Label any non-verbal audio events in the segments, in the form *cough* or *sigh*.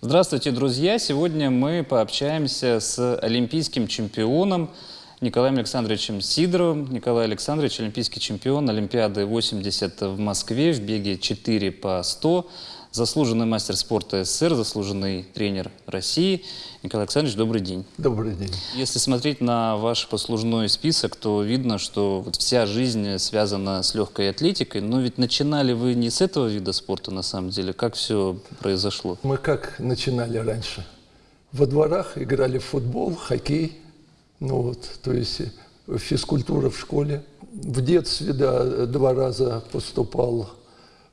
Здравствуйте, друзья! Сегодня мы пообщаемся с олимпийским чемпионом Николаем Александровичем Сидоровым. Николай Александрович – олимпийский чемпион Олимпиады 80 в Москве в беге 4 по 100, заслуженный мастер спорта СССР, заслуженный тренер России. Николай Александрович, добрый день. Добрый день. Если смотреть на ваш послужной список, то видно, что вот вся жизнь связана с легкой атлетикой. Но ведь начинали вы не с этого вида спорта, на самом деле. Как все произошло? Мы как начинали раньше? Во дворах играли в футбол, хоккей. Ну вот, то есть физкультура в школе. В детстве, да, два раза поступал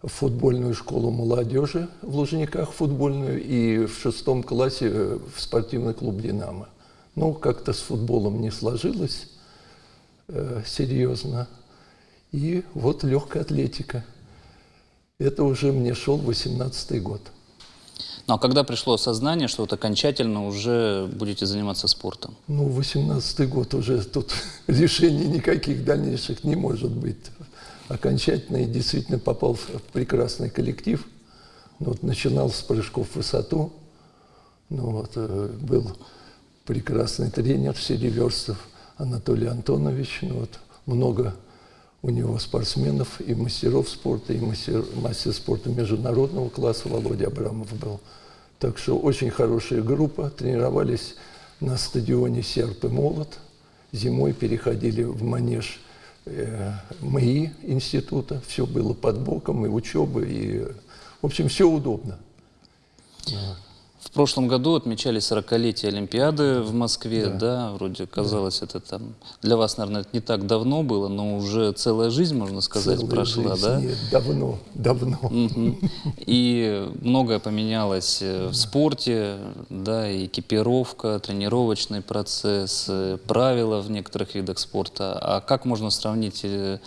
футбольную школу молодежи в Лужниках футбольную и в шестом классе в спортивный клуб «Динамо». Ну, как-то с футболом не сложилось э, серьезно. И вот легкая атлетика. Это уже мне шел 18-й год. Ну, а когда пришло осознание, что вот окончательно уже будете заниматься спортом? Ну, 18-й год уже тут *laughs* решений никаких дальнейших не может быть окончательно и действительно попал в прекрасный коллектив. Ну, вот, начинал с прыжков в высоту. Ну, вот, э, был прекрасный тренер Сереверстов Анатолий Антонович. Ну, вот, много у него спортсменов и мастеров спорта, и мастер, мастер спорта международного класса Володя Абрамов был. Так что очень хорошая группа. Тренировались на стадионе «Серп и молот». Зимой переходили в манеж МАИ института. Все было под боком, и учеба, и... В общем, все удобно. В прошлом году отмечали 40-летие Олимпиады в Москве, да, Да. вроде казалось, это там для вас, наверное, это не так давно было, но уже целая жизнь, можно сказать, Целая прошла, жизнь. да? Давно, давно. Мгм. И многое поменялось э, в спорте, да, и экипировка, тренировочный процесс, э, правила в некоторых видах спорта. А как можно сравнить э,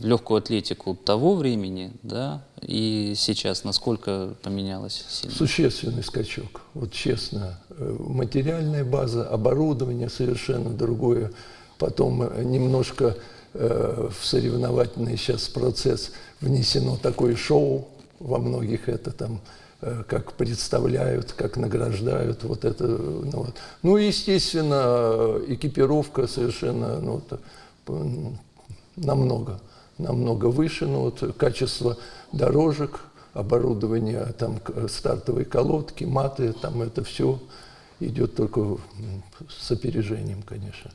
легкую атлетику того времени, да, и сейчас, насколько поменялось сильно? Существенный скачок. Вот честно, э, материальная база, оборудование совершенно другое. Потом э, немножко э, в соревновательный сейчас процесс внесено такое шоу. Во многих это там э, как представляют, как награждают. Вот это, э, ну, вот. ну естественно, экипировка совершенно ну, вот, намного, намного выше. Ну, вот, качество дорожек, оборудование, там стартовые колодки, маты, там это все идет только с опережением, конечно.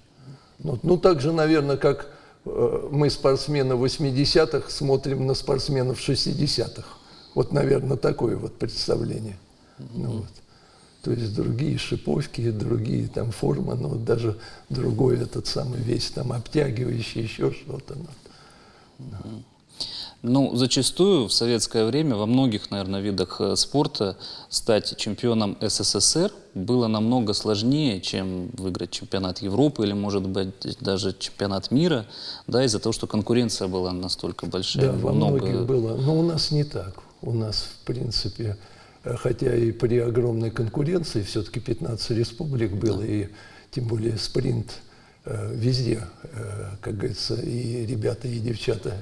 Ну, ну так же, наверное, как э, мы, спортсмены 80-х, смотрим на спортсменов 60-х. Вот, наверное, такое вот представление. Ну, вот. То есть другие шиповки, другие там формы, но даже другой этот самый весь там обтягивающий, еще что-то. ну. Ну, зачастую в советское время во многих, наверное, видах э, спорта стать чемпионом СССР было намного сложнее, чем выиграть чемпионат Европы или, может быть, даже чемпионат мира, да, из-за того, что конкуренция была настолько большая. Да, во Много- многих было. Но у нас не так. У нас, в принципе, э, хотя и при огромной конкуренции, все-таки 15 республик было, и тем более спринт везде, э, как говорится, и ребята, и девчата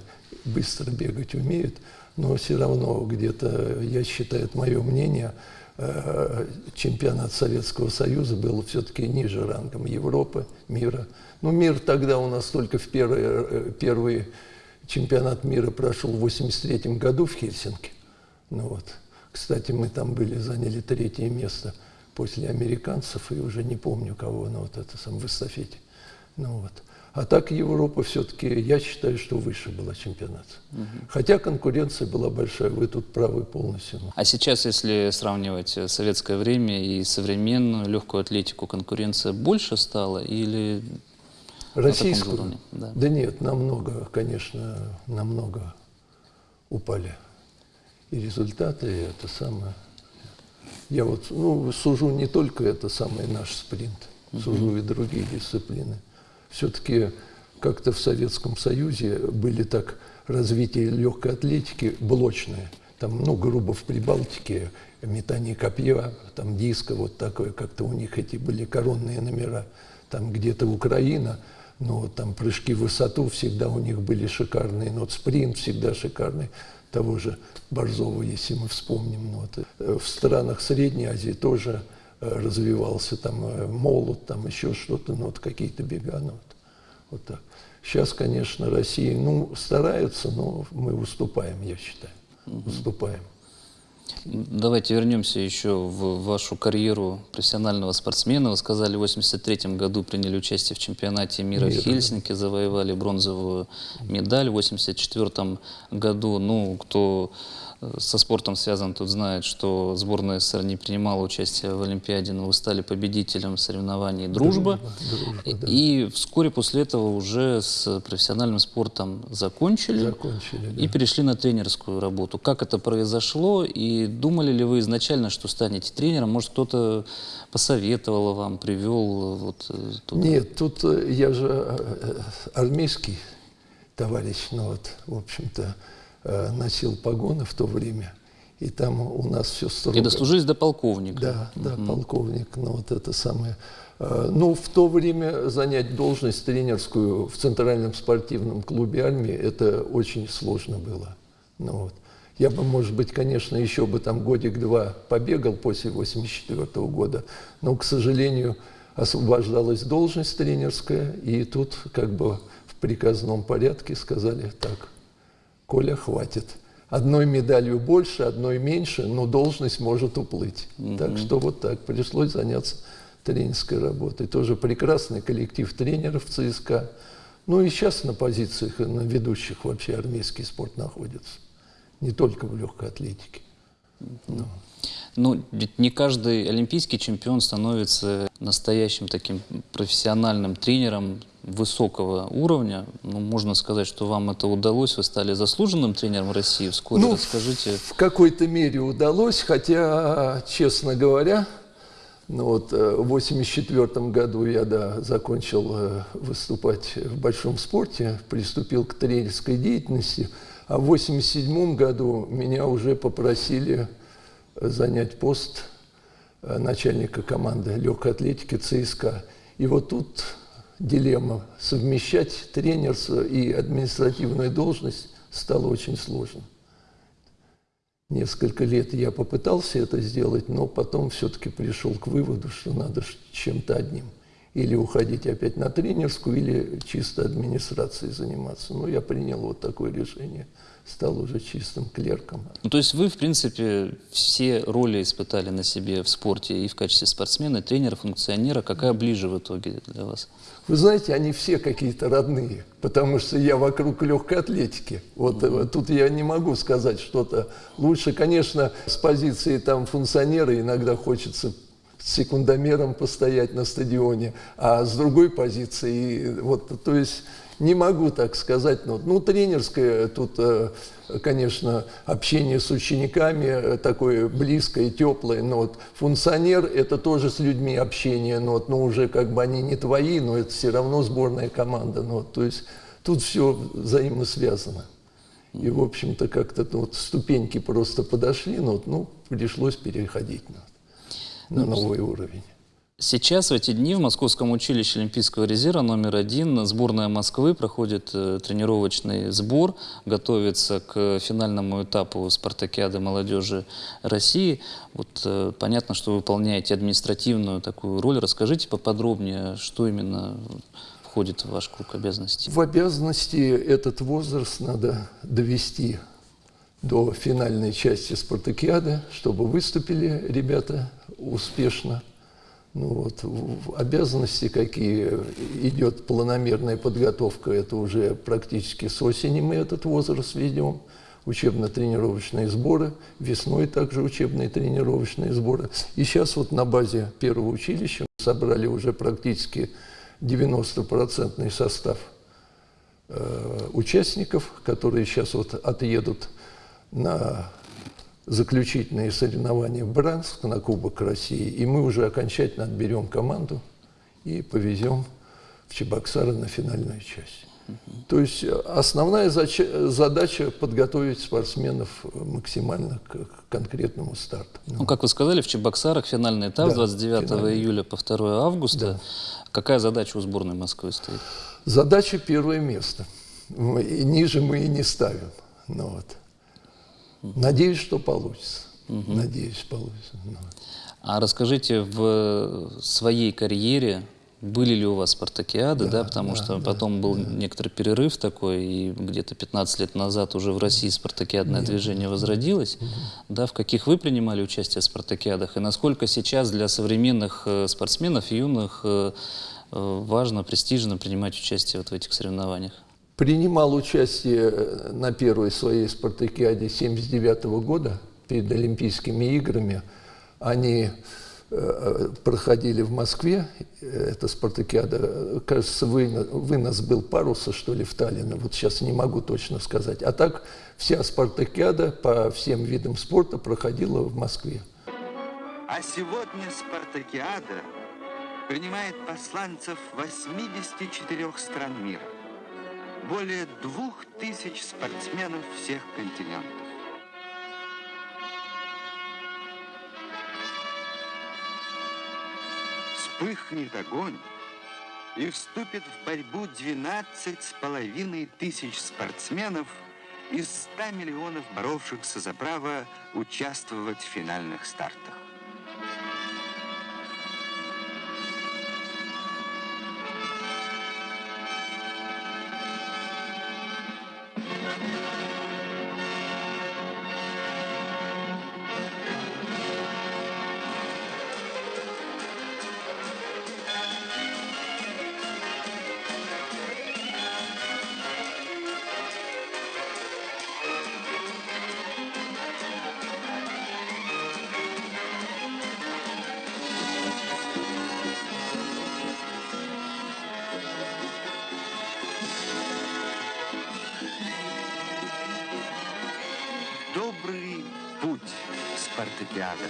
быстро бегать умеют, но все равно где-то, я считаю, это мое мнение, э, чемпионат Советского Союза был все-таки ниже рангом Европы, мира. Ну, мир тогда у нас только в первый, э, первый чемпионат мира прошел в 83 году в Хельсинки. Ну вот. Кстати, мы там были, заняли третье место после американцев, и уже не помню кого, но вот это сам в эстафете. Ну вот. А так Европа все-таки, я считаю, что выше была чемпионат. Хотя конкуренция была большая, вы тут правы полностью. А сейчас, если сравнивать э, советское время и современную легкую атлетику, конкуренция больше стала или Российскую? Да. Да нет, намного, конечно, намного упали. И результаты, и это самое. Я вот, ну, сужу не только это самое наш спринт, сужу и другие дисциплины. Все-таки как-то в Советском Союзе были так развитие легкой атлетики блочные. там, ну, грубо в Прибалтике, метание копья, там диска, вот такое, как-то у них эти были коронные номера. Там где-то Украина, но там прыжки в высоту всегда у них были шикарные, но спринт всегда шикарный того же Борзова, если мы вспомним. Ну, вот. Э, в странах Средней Азии тоже развивался там э, молот, там еще что-то, ну, вот какие-то бега. Ну, вот, вот так. Сейчас, конечно, Россия, ну, стараются, но мы уступаем, я считаю. Уступаем. Давайте вернемся еще в вашу карьеру профессионального спортсмена. Вы сказали, в 83 году приняли участие в чемпионате мира в Мира, Хельсинки, завоевали бронзовую медаль. В 84 году, ну, кто э, со спортом связан, тут знает, что сборная СССР не принимала участие в Олимпиаде, но вы стали победителем соревнований «Дружба». Дружба, да. И вскоре после этого уже с профессиональным спортом закончили. Закончили, да. И перешли на тренерскую работу. Как это произошло? И думали ли вы изначально, что станете тренером? Может, кто-то посоветовал вам, привел вот э, туда? Нет, тут э, я же э, армейский товарищ, ну вот, в общем-то, носил погоны в то время, и там у нас все строго. И дослужились до полковника. Да, да, полковник, ну вот это самое. Э, Ну, в то время занять должность тренерскую в Центральном спортивном клубе армии, это очень сложно было. Ну, вот. Я бы, может быть, конечно, еще бы там годик-два побегал после 84 года, но, к сожалению, освобождалась должность тренерская, и тут как бы в приказном порядке сказали так, Коля, хватит. Одной медалью больше, одной меньше, но должность может уплыть. Так что вот так, пришлось заняться тренерской работой. Тоже прекрасный коллектив тренеров ЦСКА. Ну и сейчас на позициях, на ведущих вообще армейский спорт находится. Не только в легкой атлетике. Ну, ведь не каждый олимпийский чемпион становится настоящим таким профессиональным тренером высокого уровня. Ну, можно сказать, что вам это удалось. Вы стали заслуженным тренером России вскоре. Ну, Расскажите. В какой-то мере удалось, хотя, честно говоря, ну вот, э, в 1984 году я да, закончил э, выступать в большом спорте, приступил к тренерской деятельности, а в 1987 году меня уже попросили занять пост э, начальника команды легкой атлетики ЦСКА. И вот тут дилемма. Совмещать тренерство и административную должность стало очень сложно. Несколько лет я попытался это сделать, но потом все-таки пришел к выводу, что надо чем-то одним. Или уходить опять на тренерскую, или чисто администрацией заниматься. Но я принял вот такое решение. Стал уже чистым клерком. Ну, то есть вы, в принципе, все роли испытали на себе в спорте и в качестве спортсмена, тренера, функционера. Какая ближе в итоге для вас? Вы знаете, они все какие-то родные, потому что я вокруг легкой атлетики. Вот э, тут я не могу сказать что-то лучше. Конечно, с позиции там функционера иногда хочется с секундомером постоять на стадионе, а с другой позиции, вот, то есть не могу так сказать, но, ну, тренерское тут, э, конечно, общение с учениками э, такое близкое, теплое, но вот функционер – это тоже с людьми общение, но, вот, но уже как бы они не твои, но это все равно сборная команда, ну, вот, то есть тут все взаимосвязано. И, в общем-то, как-то ну, вот ступеньки просто подошли, но ну, пришлось переходить на, на новый уровень. Сейчас, в эти дни, в Московском училище Олимпийского резерва номер один сборная Москвы проходит э, тренировочный сбор, готовится к финальному этапу спартакиады молодежи России. Вот э, понятно, что вы выполняете административную такую роль. Расскажите поподробнее, что именно входит в ваш круг обязанностей. В обязанности этот возраст надо довести до финальной части спартакиады, чтобы выступили ребята успешно. Ну вот, в- обязанности какие идет планомерная подготовка, это уже практически с осени мы этот возраст ведем. Учебно-тренировочные сборы, весной также учебные тренировочные сборы. И сейчас вот на базе первого училища собрали уже практически 90% состав э, участников, которые сейчас вот отъедут на заключительные соревнования в Бранск на Кубок России, и мы уже окончательно отберем команду и повезем в Чебоксары на финальную часть. То есть э, основная задача подготовить спортсменов э, максимально к, к конкретному старту. Ну, как вы сказали, в Чебоксарах финальный этап Да, с 29 финальный. июля по 2 августа. Какая задача у сборной Москвы стоит? Задача первое место. Мы- И ниже мы и не ставим. Ну, вот. Надеюсь, что получится. Надеюсь, получится. Ну. А расскажите, в своей карьере были ли у вас спартакиады, да, потому что потом был некоторый перерыв такой, и где-то 15 лет назад уже в России спартакиадное движение возродилось, да, в каких вы принимали участие в спартакиадах, и насколько сейчас для современных э, спортсменов, юных, э, э, важно, престижно принимать участие вот в этих соревнованиях? Принимал участие э, на первой своей спартакиаде 79 года перед Олимпийскими играми. Они э, проходили в Москве, эта спартакиада, э, кажется, вынос был паруса, что ли, в Таллине, вот сейчас не могу точно сказать. А так вся спартакиада по всем видам спорта проходила в Москве. А сегодня Спартакиада принимает посланцев 84 стран мира. Более двух тысяч спортсменов всех континентов. Вспыхнет огонь и вступит в борьбу 12 с половиной тысяч спортсменов из 100 миллионов боровшихся за право участвовать в финальных стартах. Добрый путь Спартакиада.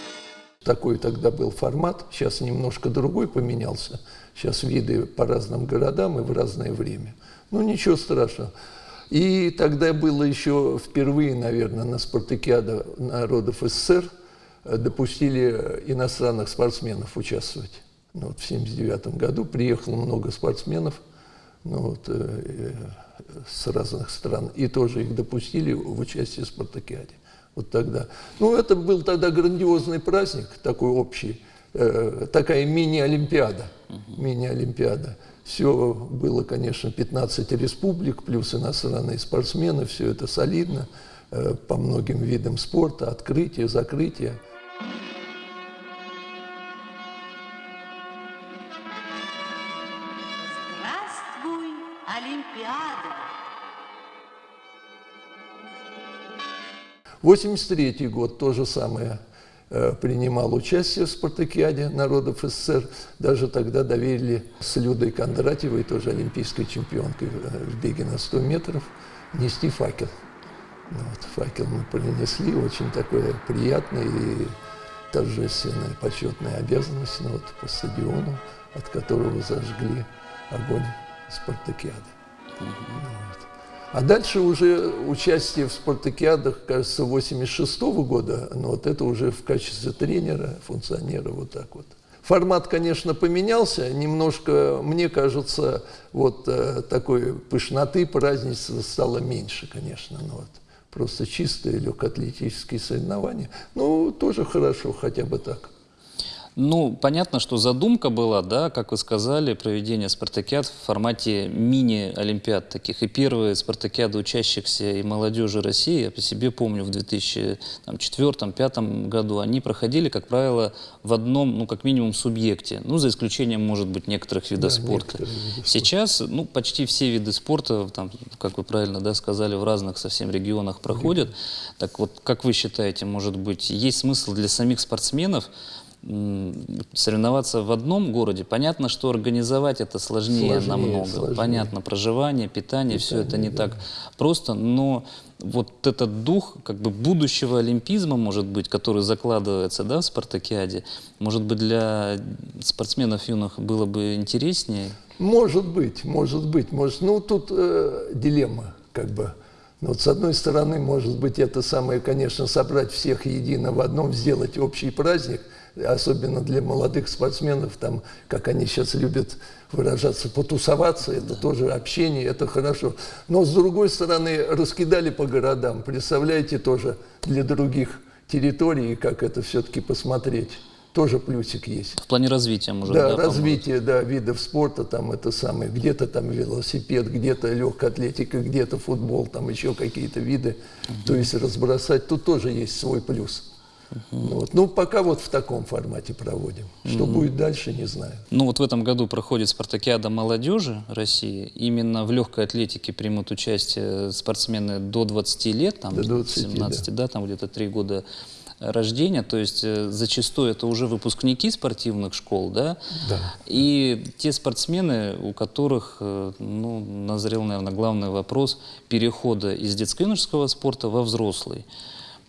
Такой тогда был формат, сейчас немножко другой поменялся. Сейчас виды по разным городам и в разное время. Ну, ничего страшного. И тогда было еще впервые, наверное, на спартакиаде народов СССР допустили иностранных спортсменов участвовать. Ну, вот в 1979 году приехало много спортсменов ну, вот, э, э, с разных стран, и тоже их допустили в участие в спартакиаде. Вот тогда. Ну, это был тогда грандиозный праздник, такой общий, э, такая мини-олимпиада. Мини-олимпиада. Все было, конечно, 15 республик, плюс иностранные спортсмены, все это солидно, э, по многим видам спорта, открытие, закрытие. 83 год то же самое э, принимал участие в спартакиаде народов СССР. Даже тогда доверили с Людой Кондратьевой, тоже олимпийской чемпионкой э, в беге на 100 метров, нести факел. Ну вот, факел мы принесли, очень такое приятное и торжественная, почетная обязанность ну, вот, по стадиону, от которого зажгли огонь спартакиады. Ну вот. А дальше уже участие в спартакиадах, кажется, 86 года, но вот это уже в качестве тренера, функционера, вот так вот. Формат, конечно, поменялся, немножко, мне кажется, вот э, такой пышноты, празднества стало меньше, конечно, ну вот. Просто чистые легкоатлетические соревнования. Ну, тоже хорошо, хотя бы так. Ну, понятно, что задумка была, да, как вы сказали, проведение спартакиад в формате мини-олимпиад таких. И первые спартакиады учащихся и молодежи России, я по себе помню, в 2004-2005 году, они проходили, как правило, в одном, ну, как минимум, субъекте. Ну, за исключением, может быть, некоторых видов Да, спорта. некоторые виды спорта. Сейчас, ну, почти все виды спорта, там, как вы правильно, да, сказали, в разных совсем регионах проходят. Так вот, как вы считаете, может быть, есть смысл для самих спортсменов соревноваться в одном городе, понятно, что организовать это сложнее, Сложнее, намного. сложнее. Понятно, проживание, питание, все это не так просто, но вот этот дух как бы будущего олимпизма, может быть, который закладывается да, в спартакиаде, может быть, для спортсменов юных было бы интереснее? Может быть, может быть, может. Ну, тут э, дилемма, как бы. Но вот с одной стороны, может быть, это самое, конечно, собрать всех едино в одном, сделать общий праздник, особенно для молодых спортсменов, там, как они сейчас любят выражаться, потусоваться, это тоже общение, это хорошо. Но с другой стороны, раскидали по городам, представляете, тоже для других территорий, как это все-таки посмотреть. Тоже плюсик есть. В плане развития, может, Да, да, развитие да, видов спорта, там это самое, где-то там велосипед, где-то легкая атлетика, где-то футбол, там еще какие-то виды. То есть разбросать, тут тоже есть свой плюс. Вот. Ну, пока вот в таком формате проводим. Что будет дальше, не знаю. Ну вот в этом году проходит спартакиада молодежи России. Именно в легкой атлетике примут участие спортсмены до 20 лет, там До 20, 17, да. там где-то 3 года рождения, то есть э, зачастую это уже выпускники спортивных школ, да? Да. И те спортсмены, у которых, э, ну, назрел, наверное, главный вопрос перехода из детско-юношеского спорта во взрослый.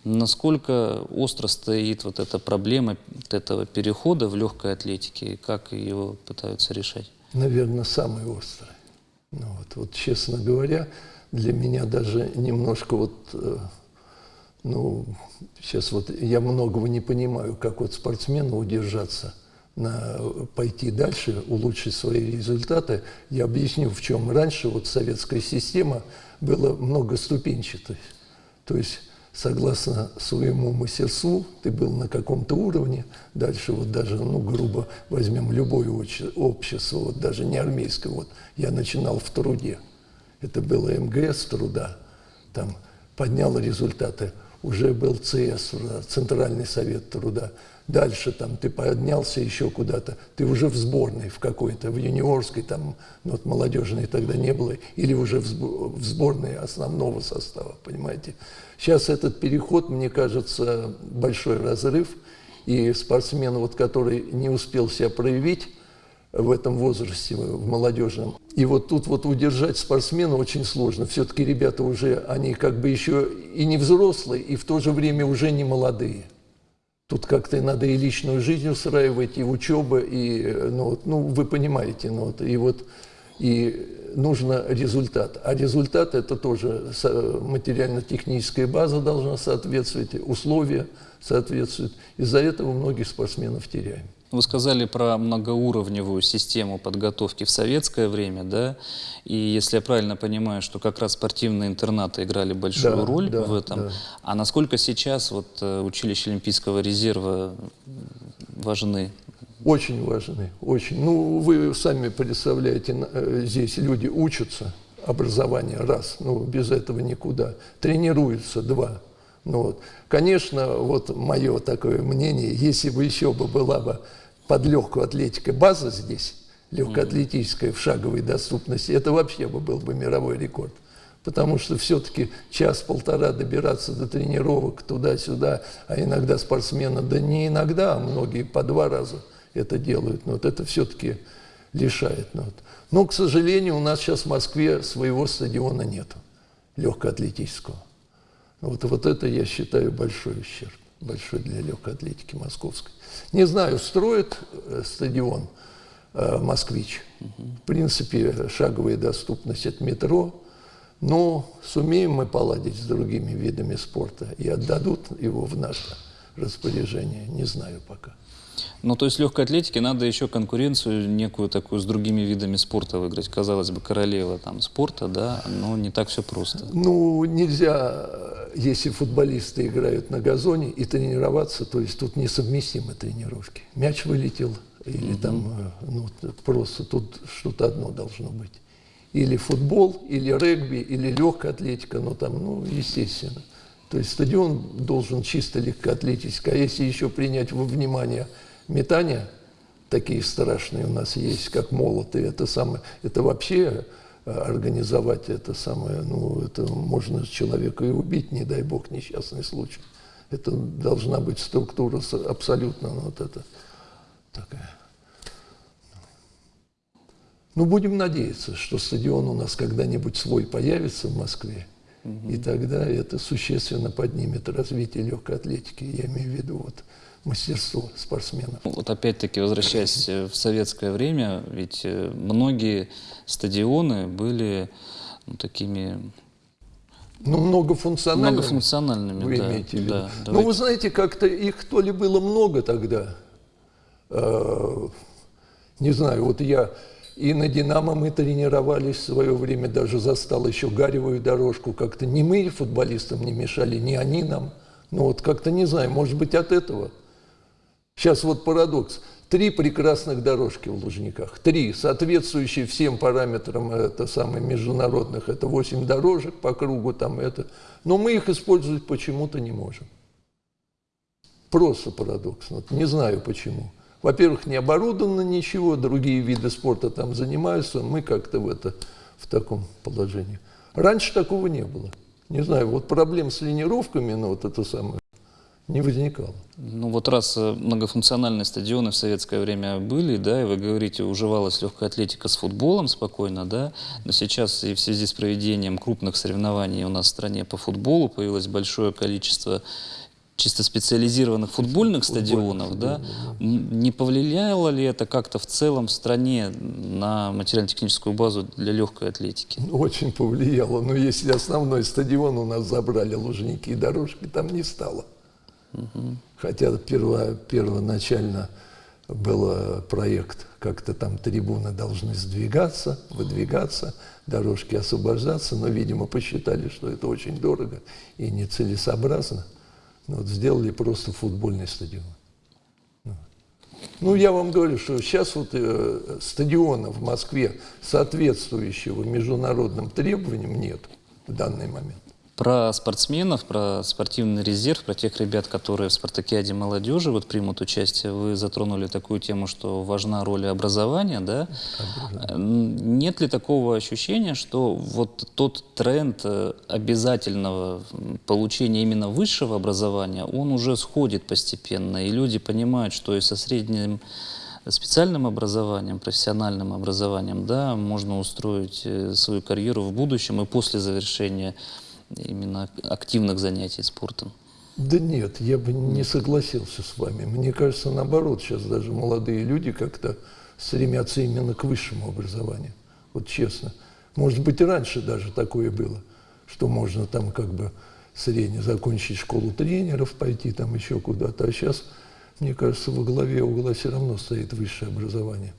Насколько остро стоит вот эта проблема вот этого перехода в легкой атлетике, и как его пытаются решать? Наверное, самый острый. Ну, вот, вот, честно говоря, для меня даже немножко вот, э, ну, сейчас вот я многого не понимаю, как вот спортсмену удержаться, на, пойти дальше, улучшить свои результаты. Я объясню, в чем. Раньше вот советская система была многоступенчатой. То есть согласно своему мастерству, ты был на каком-то уровне, дальше вот даже, ну, грубо возьмем любое обще- общество, вот даже не армейское, вот я начинал в труде, это было МГС труда, там поднял результаты, уже был ЦС, Центральный совет труда, дальше там ты поднялся еще куда-то, ты уже в сборной в какой-то, в юниорской, там, ну, вот молодежной тогда не было, или уже в сбо- в сборной основного состава, понимаете. Сейчас этот переход, мне кажется, большой разрыв, и спортсмен, вот, который не успел себя проявить, в этом возрасте, в молодежном. И вот тут вот удержать спортсмена очень сложно. Все-таки ребята уже, они как бы еще и не взрослые, и в то же время уже не молодые. Тут как-то надо и личную жизнь устраивать, и учеба, и, э, ну, вот, ну вы понимаете, ну, вот, и вот и нужно результат. А результат это тоже материально-техническая база должна соответствовать, условия соответствуют. Из-за этого многих спортсменов теряем. Вы сказали про многоуровневую систему подготовки в советское время, да? И если я правильно понимаю, что как раз спортивные интернаты играли большую Да, роль да, в этом. да. А насколько сейчас вот э, училища Олимпийского резерва важны? Очень важны, очень. Ну, вы сами представляете, э, здесь люди учатся, образование, раз, ну, без этого никуда. Тренируются, два. Ну, вот. Конечно, вот мое такое мнение, если бы еще бы была бы под легкую атлетикой база здесь, легкоатлетическая в шаговой доступности, это вообще бы был бы мировой рекорд. Потому что все-таки час-полтора добираться до тренировок туда-сюда, а иногда спортсмены, да не иногда, а многие по два раза это делают. Но вот это все-таки лишает. Ну, вот. Но, к сожалению, у нас сейчас в Москве своего стадиона нету, легкоатлетического. Вот, вот это, я считаю, большой ущерб, большой для легкой атлетики московской. Не знаю, строит э, стадион э, «Москвич». В принципе, шаговая доступность от метро. Но сумеем мы поладить с другими видами спорта и отдадут его в наше распоряжение, не знаю пока. Ну, то есть легкой атлетике надо еще конкуренцию некую такую с другими видами спорта выиграть. Казалось бы, королева там спорта, да, но не так все просто. Ну, нельзя, э, если футболисты играют на газоне и тренироваться, то есть тут несовместимы тренировки. Мяч вылетел, или там, э, ну, просто тут что-то одно должно быть. Или футбол, или регби, или легкая атлетика, ну там, ну, естественно. То есть стадион должен чисто легкоатлетический. А если еще принять во внимание метание, такие страшные у нас есть, как молоты, это самое, это вообще э, организовать это самое, ну, это можно человека и убить, не дай бог, несчастный случай. Это должна быть структура абсолютно ну, вот это такая. Ну, будем надеяться, что стадион у нас когда-нибудь свой появится в Москве, и тогда это существенно поднимет развитие легкой атлетики. Я имею в виду вот мастерство спортсменов. Вот опять-таки, возвращаясь э, в советское время, ведь э, многие стадионы были ну, такими Ну, многофункциональными. многофункциональными. Вы да, имеете в виду? да, ну, давайте. вы знаете, как-то их то ли было много тогда. э, не знаю, вот я и на «Динамо» мы тренировались в свое время, даже застал еще гаревую дорожку. Как-то не мы футболистам не мешали, не они нам. Ну вот как-то не знаю, может быть от этого. Сейчас вот парадокс. Три прекрасных дорожки в Лужниках. Три, соответствующие всем параметрам это самых международных. Это восемь дорожек по кругу, там это. Но мы их использовать почему-то не можем. Просто парадокс. Вот не знаю почему. Во-первых, не оборудовано ничего, другие виды спорта там занимаются, мы как-то в, это, в таком положении. Раньше такого не было. Не знаю, вот проблем с линировками, ну вот это самое, не возникало. Ну вот раз э, многофункциональные стадионы в советское время были, да, и вы говорите, уживалась легкая атлетика с футболом спокойно, да, но сейчас и в связи с проведением крупных соревнований у нас в стране по футболу появилось большое количество чисто специализированных футбольных стадионов, да, М, не повлияло ли это как-то в целом в стране на материально-техническую базу для легкой атлетики? Очень повлияло. Но если основной стадион у нас забрали Лужники и дорожки, там не стало. Хотя перво, первоначально был э, проект, как-то там трибуны должны сдвигаться, выдвигаться, дорожки освобождаться, но, видимо, посчитали, что это очень дорого и нецелесообразно. Ну, вот сделали просто футбольный стадион. Ну, я вам говорю, что сейчас вот э, стадиона в Москве, соответствующего международным требованиям, нет в данный момент. Про спортсменов, про спортивный резерв, про тех ребят, которые в спартакиаде молодежи вот примут участие, вы затронули такую тему, что важна роль образования, да? М, Нет ли такого ощущения, что вот тот тренд э, обязательного получения именно высшего образования, он уже сходит постепенно, и люди понимают, что и со средним специальным образованием, профессиональным образованием, да, можно устроить э, свою карьеру в будущем и после завершения именно активных занятий спортом. Да нет, я бы не согласился с вами. Мне кажется, наоборот, сейчас даже молодые люди как-то стремятся именно к высшему образованию. Вот честно. Может быть, и раньше даже такое было, что можно там как бы средне закончить школу тренеров, пойти там еще куда-то. А сейчас, мне кажется, во главе угла все равно стоит высшее образование.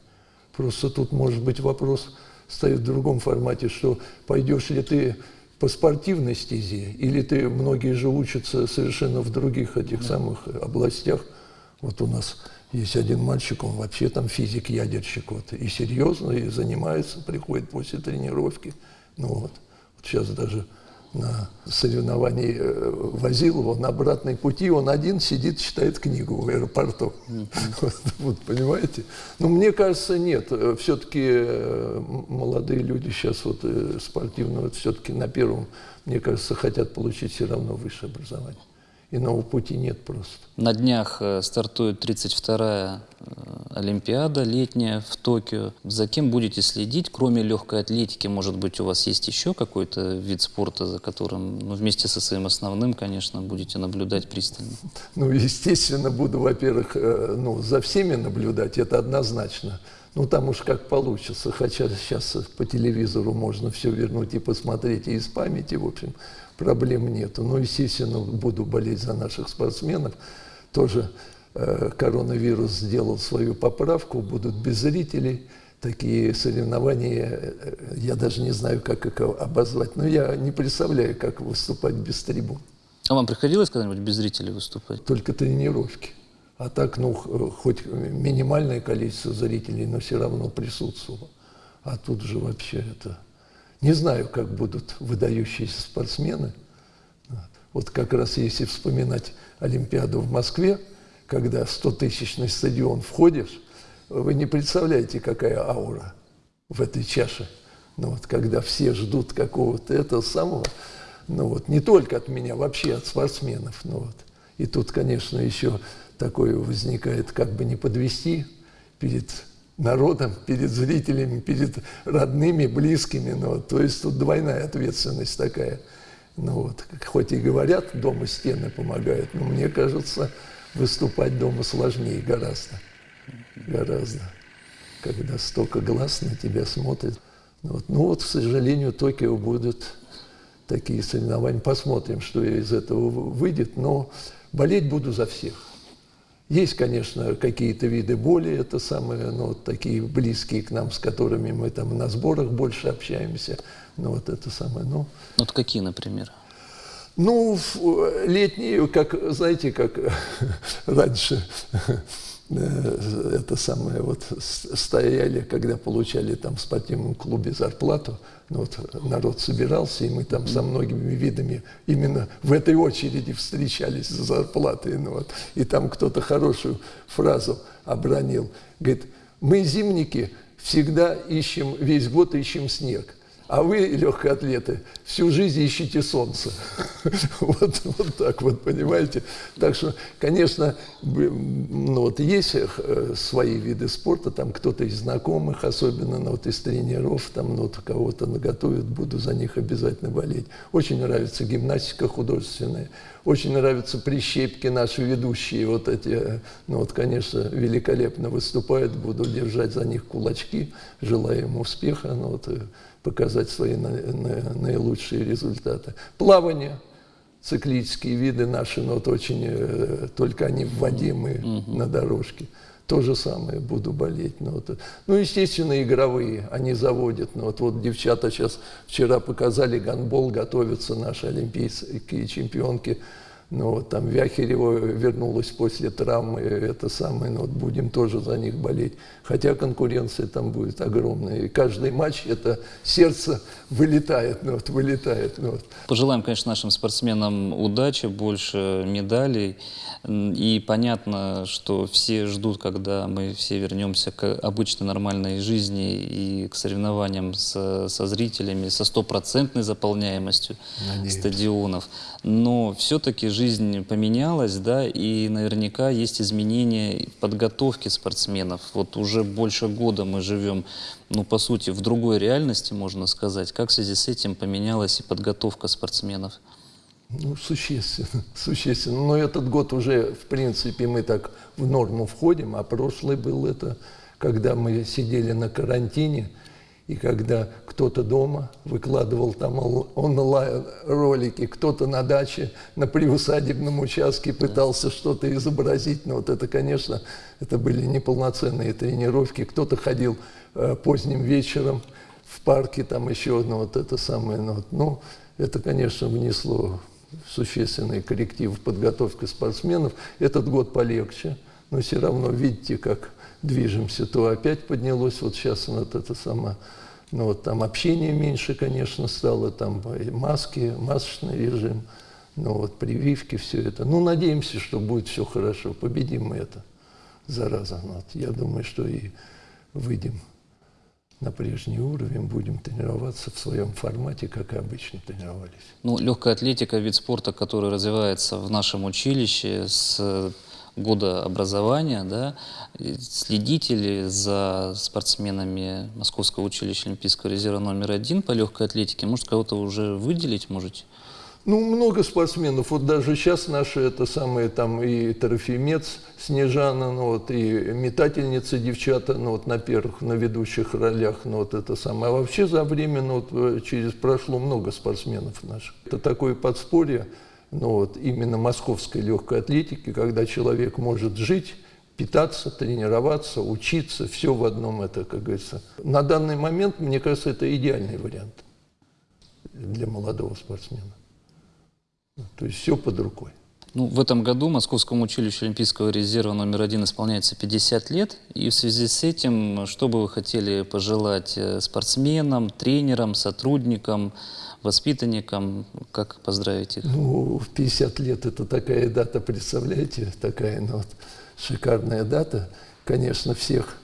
Просто тут, может быть, вопрос стоит в другом формате, что пойдешь ли ты по спортивной стезе, или ты, многие же учатся совершенно в других этих самых областях. Вот у нас есть один мальчик, он вообще там физик-ядерщик, вот, и серьезно, и занимается, приходит после тренировки. Ну вот, вот сейчас даже на соревновании э, возил его на обратной пути, он один сидит, читает книгу в аэропорту. Вот, *laughs* вот, понимаете? Но мне кажется, нет. Все-таки молодые люди сейчас вот э, спортивного, все-таки на первом, мне кажется, хотят получить все равно высшее образование. Иного пути нет просто. На днях э, стартует 32-я э, Олимпиада летняя в Токио. За кем будете следить? Кроме легкой атлетики, может быть, у вас есть еще какой-то вид спорта, за которым, ну, вместе со своим основным, конечно, будете наблюдать пристально? Ну, естественно, буду, во-первых, э, ну, за всеми наблюдать, это однозначно. Ну, там уж как получится, хотя сейчас по телевизору можно все вернуть и посмотреть, и из памяти, в общем, проблем нету. Но, естественно, буду болеть за наших спортсменов. Тоже э, коронавирус сделал свою поправку, будут без зрителей. Такие соревнования, э, я даже не знаю, как их обозвать, но я не представляю, как выступать без трибун. А вам приходилось когда-нибудь без зрителей выступать? Только тренировки. А так, ну, хоть минимальное количество зрителей, но все равно присутствовало. А тут же вообще это... Не знаю, как будут выдающиеся спортсмены. Вот. Как раз если вспоминать Олимпиаду в Москве, когда 100-тысячный стадион входишь, вы не представляете, какая аура в этой чаше. Ну вот, когда все ждут какого-то этого самого, ну вот, не только от меня, вообще от спортсменов. Ну вот. И тут, конечно, еще такое возникает, как бы не подвести перед народом, перед зрителями, перед родными, близкими. Ну, то есть тут двойная ответственность такая. Ну, вот, хоть и говорят, дома стены помогают, но мне кажется, выступать дома сложнее гораздо. Гораздо. Когда столько глаз на тебя смотрит. Ну вот, ну вот, к сожалению, Токио будут такие соревнования. Посмотрим, что из этого выйдет. Но болеть буду за всех. Есть, конечно, какие-то виды боли, это самые, ну, вот такие близкие к нам, с которыми мы там на сборах больше общаемся. Ну, вот это самое, ну... Вот какие, например? Ну, летние, как, знаете, как *laughs* раньше Э, это самое, вот стояли, когда получали там в спортивном клубе зарплату, ну, вот народ собирался, и мы там со многими видами именно в этой очереди встречались за зарплатой. Ну, вот, и там кто-то хорошую фразу обронил. Говорит, мы зимники всегда ищем, весь год ищем снег – а вы, легкоатлеты, всю жизнь ищите солнце. *laughs* вот, вот так вот, понимаете? Так что, конечно, ну, вот есть э, свои виды спорта, там кто-то из знакомых, особенно ну, вот из тренеров, там ну, вот кого-то наготовят, буду за них обязательно болеть. Очень нравится гимнастика художественная, очень нравятся прищепки наши ведущие, вот эти, ну вот, конечно, великолепно выступают, буду держать за них кулачки, желаю им успеха, ну вот, показать свои наилучшие результаты. Плавание, циклические виды наши, но вот очень, э, только они в воде, мы угу. на дорожке. То же самое буду болеть. Ну, вот. ну, естественно, игровые, они заводят. Ну, вот, вот девчата сейчас вчера показали гандбол, готовятся наши олимпийские чемпионки ну, вот там Вяхерева вернулась после травмы, это самое, ну, вот будем тоже за них болеть. Хотя конкуренция там будет огромная. И каждый матч это сердце вылетает, ну, вот, вылетает. Ну, вот. Пожелаем, конечно, нашим спортсменам удачи, больше медалей. И понятно, что все ждут, когда мы все вернемся к обычной нормальной жизни и к соревнованиям со, со зрителями, со стопроцентной заполняемостью Надеюсь. стадионов. Но все-таки жизнь поменялась, да, и наверняка есть изменения в подготовке спортсменов. Вот уже больше года мы живем, ну, по сути, в другой реальности, можно сказать. Как в связи с этим поменялась и подготовка спортсменов? Ну, существенно, *laughs* существенно. Но этот год уже, в принципе, мы так в норму входим, а прошлый был это, когда мы сидели на карантине, и когда кто-то дома выкладывал там онлайн ролики, кто-то на даче, на приусадебном участке пытался что-то изобразить. Но вот это, конечно, это были неполноценные тренировки. Кто-то ходил э, поздним вечером в парке, там еще одно вот это самое. Ну, ну это, конечно, внесло существенный корректив в подготовке спортсменов. Этот год полегче, но все равно видите, как движемся. То опять поднялось, вот сейчас вот это самое, ну вот там общение меньше, конечно, стало, там маски, масочный режим, ну вот прививки, все это. Ну, надеемся, что будет все хорошо, победим мы это, зараза. Ну, вот, я думаю, что и выйдем на прежний уровень, будем тренироваться в своем формате, как и обычно тренировались. Ну, легкая атлетика – вид спорта, который развивается в нашем училище с года образования, да, следите за спортсменами Московского училища Олимпийского резерва номер один по легкой атлетике? Может, кого-то уже выделить можете? Ну, много спортсменов. Вот даже сейчас наши, это самые там и Трофимец Снежана, ну вот, и метательницы девчата, ну вот на первых, на ведущих ролях, ну вот это самое. А вообще за время, ну вот э, через прошло много спортсменов наших. Это такое подспорье, ну вот именно московской легкой атлетики, когда человек может жить, питаться, тренироваться, учиться, все в одном это, как говорится. На данный момент, мне кажется, это идеальный вариант для молодого спортсмена. То есть все под рукой. Ну, в этом году Московскому училищу Олимпийского резерва номер один исполняется 50 лет. И в связи с этим, что бы вы хотели пожелать э, спортсменам, тренерам, сотрудникам, воспитанникам? Как поздравить их? Ну, в 50 лет это такая дата, представляете, такая ну, вот, шикарная дата. Конечно, всех,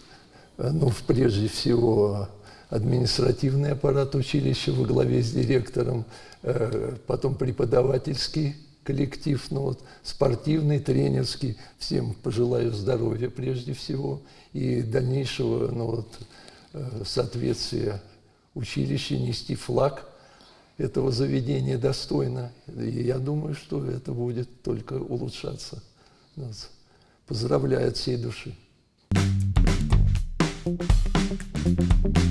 э, ну, прежде всего, административный аппарат училища во главе с директором, э, потом преподавательский коллектив, ну вот, спортивный, тренерский. Всем пожелаю здоровья прежде всего и дальнейшего ну вот, э, соответствия училища, нести флаг этого заведения достойно. И я думаю, что это будет только улучшаться. Нас поздравляю от всей души. thank you